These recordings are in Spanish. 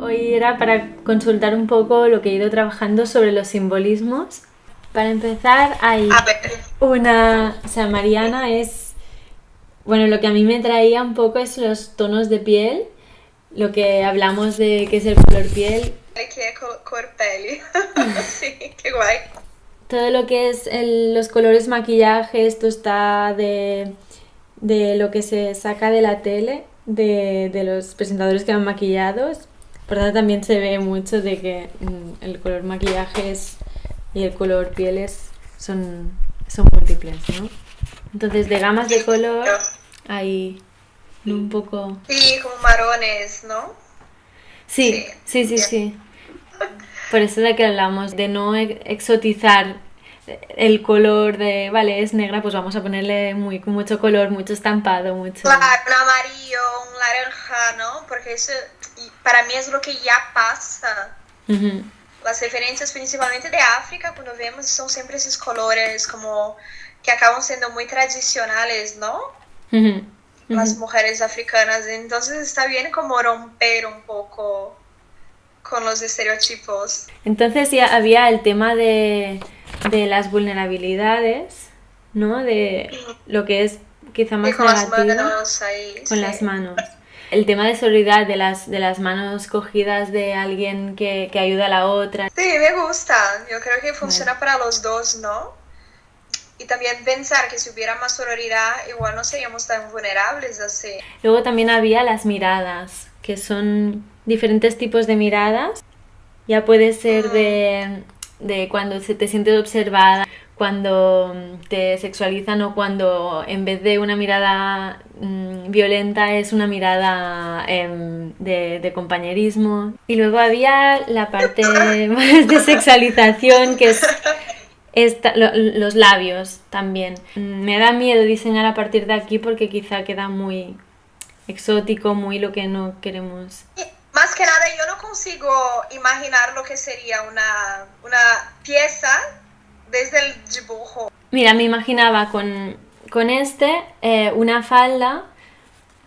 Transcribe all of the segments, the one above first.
Hoy era para consultar un poco lo que he ido trabajando sobre los simbolismos. Para empezar, hay una... O sea, Mariana es... Bueno, lo que a mí me traía un poco es los tonos de piel, lo que hablamos de qué es el color piel. Que es color peli. sí, qué guay. Todo lo que es el, los colores maquillaje, esto está de, de lo que se saca de la tele, de, de los presentadores que van maquillados. Por tanto, también se ve mucho de que mm, el color maquillaje es, y el color pieles son, son múltiples, ¿no? Entonces, de gamas de color hay un poco... Sí, como marrones, ¿no? Sí, sí, sí, sí. Por eso de que hablamos de no exotizar el color de, vale, es negra, pues vamos a ponerle muy, mucho color, mucho estampado, mucho... Claro, un amarillo, un naranja, ¿no? Porque eso para mí es lo que ya pasa. Las referencias principalmente de África, cuando vemos, son siempre esos colores como que acaban siendo muy tradicionales, ¿no? Las mujeres africanas. Entonces está bien como romper un poco con los estereotipos. Entonces ya había el tema de, de las vulnerabilidades, ¿no? De lo que es quizá más con las manos ahí, con las manos. El tema de solidaridad, de las, de las manos cogidas de alguien que, que ayuda a la otra. Sí, me gusta. Yo creo que funciona para los dos, ¿no? Y también pensar que si hubiera más sororidad, igual no seríamos tan vulnerables así. Luego también había las miradas, que son diferentes tipos de miradas. Ya puede ser de, de cuando se te sientes observada, cuando te sexualizan o cuando en vez de una mirada mm, violenta es una mirada em, de, de, compañerismo. Y luego había la parte más de sexualización que es esta, lo, los labios también. Me da miedo diseñar a partir de aquí porque quizá queda muy exótico, muy lo que no queremos. Más que nada, yo no consigo imaginar lo que sería una, una pieza desde el dibujo. Mira, me imaginaba con, con este eh, una falda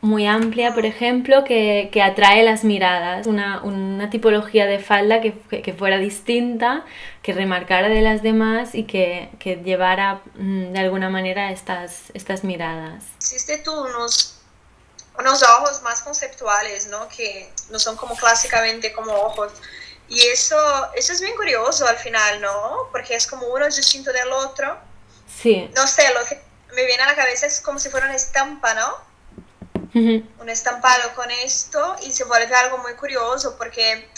muy amplia, por ejemplo, que, que atrae las miradas, una, una tipología de falda que, que, fuera distinta, que remarcara de las demás y que, que llevara mm, de alguna manera estas, estas miradas. Existe tú unos, unos ojos más conceptuales, ¿no? Que no son como clásicamente como ojos. Y eso, eso es bien curioso al final, ¿no? Porque es como uno es distinto del otro. Sí. No sé, lo que me viene a la cabeza es como si fuera una estampa, ¿no? Un estampado con esto y se vuelve algo muy curioso porque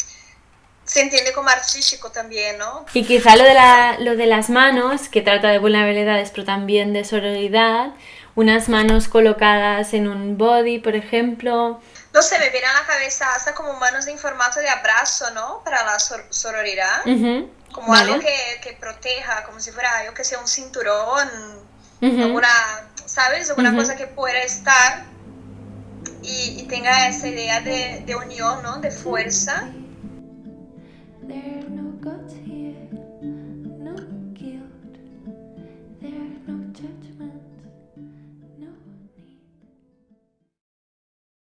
se entiende como artístico también, ¿no? Y quizá lo de, la, lo de las manos, que trata de vulnerabilidades, pero también de sororidad, unas manos colocadas en un body, por ejemplo. No sé, me viene a la cabeza hasta como manos en formato de abrazo, ¿no? Para la sororidad. Como algo que, que, proteja, como si fuera, yo que sé, un cinturón, alguna, ¿sabes? Alguna cosa que pueda estar y, y tenga esa idea de, de unión, ¿no? De fuerza.